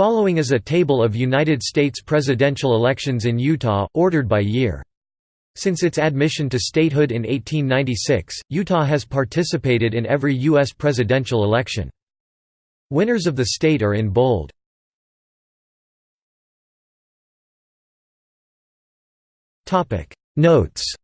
Following is a table of United States presidential elections in Utah, ordered by year. Since its admission to statehood in 1896, Utah has participated in every U.S. presidential election. Winners of the state are in bold. Notes